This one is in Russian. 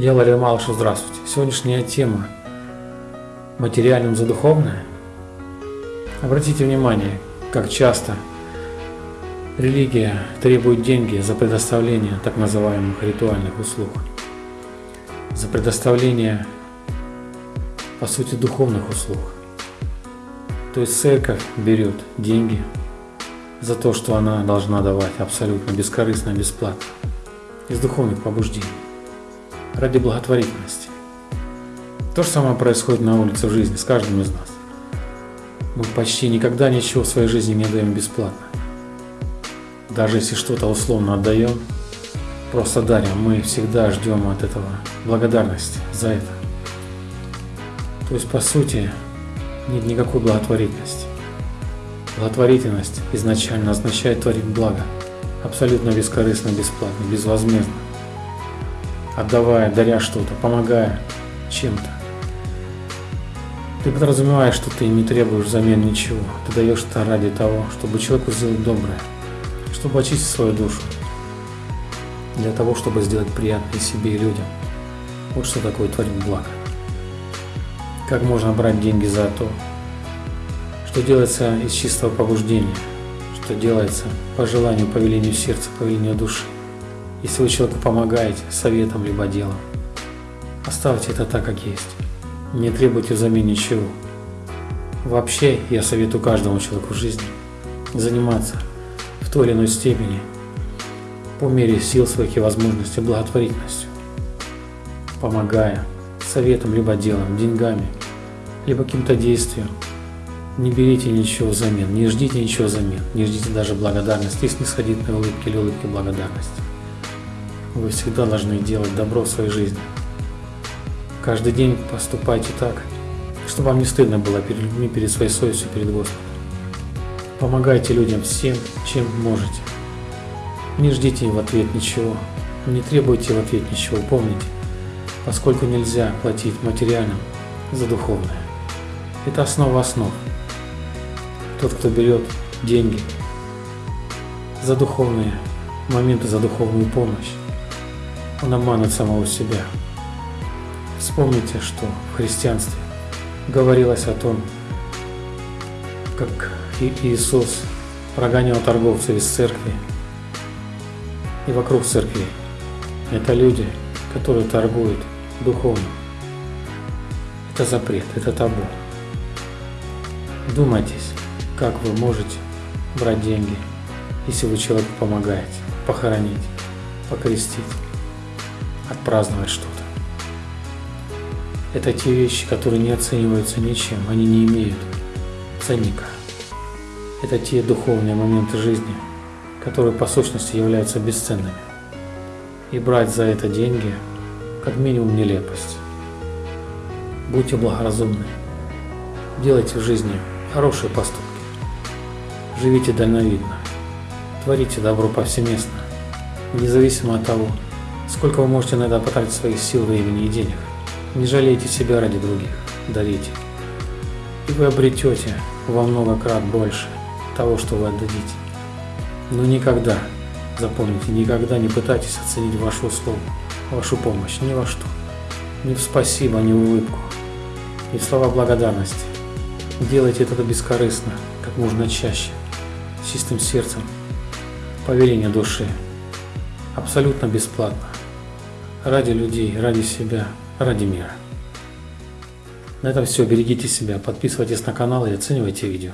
Я Валерий Малышев, здравствуйте. Сегодняшняя тема материальным за духовное. Обратите внимание, как часто религия требует деньги за предоставление так называемых ритуальных услуг, за предоставление, по сути, духовных услуг. То есть церковь берет деньги за то, что она должна давать абсолютно бескорыстно, бесплатно, из духовных побуждений ради благотворительности. То же самое происходит на улице в жизни с каждым из нас. Мы почти никогда ничего в своей жизни не даем бесплатно. Даже если что-то условно отдаем, просто дарим, мы всегда ждем от этого благодарности за это. То есть, по сути, нет никакой благотворительности. Благотворительность изначально означает творить благо, абсолютно бескорыстно, бесплатно, безвозмездно отдавая, даря что-то, помогая чем-то. Ты подразумеваешь, что ты не требуешь взамен ничего. Ты даешь это ради того, чтобы человеку сделать доброе, чтобы очистить свою душу, для того, чтобы сделать приятное себе и людям. Вот что такое творить благо. Как можно брать деньги за то, что делается из чистого побуждения, что делается по желанию, по велению сердца, по велению души. Если вы человеку помогаете советом либо делом, оставьте это так, как есть. Не требуйте взамен ничего. Вообще, я советую каждому человеку в жизни заниматься в той или иной степени по мере сил своих и возможностей благотворительностью, помогая советом, либо делом, деньгами, либо каким-то действием. Не берите ничего взамен, не ждите ничего взамен, не ждите даже благодарности и снисходительной улыбки или улыбки благодарности. Вы всегда должны делать добро в своей жизни. Каждый день поступайте так, чтобы вам не стыдно было перед людьми, перед своей совестью, перед Господом. Помогайте людям всем, чем можете. Не ждите в ответ ничего, не требуйте в ответ ничего, помните, поскольку нельзя платить материальным за духовное. Это основа основ. Тот, кто берет деньги за духовные моменты, за духовную помощь, он обманывает самого себя. Вспомните, что в христианстве говорилось о том, как Иисус прогонял торговцев из церкви и вокруг церкви. Это люди, которые торгуют духовно. Это запрет, это табу. Думайтесь, как вы можете брать деньги, если вы человеку помогаете, похоронить, покрестить отпраздновать что-то. Это те вещи, которые не оцениваются ничем, они не имеют ценника. Это те духовные моменты жизни, которые по сущности являются бесценными. И брать за это деньги как минимум нелепость. Будьте благоразумны. Делайте в жизни хорошие поступки. Живите дальновидно. Творите добро повсеместно, независимо от того, Сколько вы можете иногда потратить своих сил, времени и денег. Не жалейте себя ради других, дарите. И вы обретете во много крат больше того, что вы отдадите. Но никогда, запомните, никогда не пытайтесь оценить вашу услугу, вашу помощь ни во что. Ни в спасибо, ни в улыбку, ни в слова благодарности. Делайте это бескорыстно, как можно чаще, с чистым сердцем, по велению души, абсолютно бесплатно ради людей, ради себя, ради мира. На этом все. Берегите себя, подписывайтесь на канал и оценивайте видео.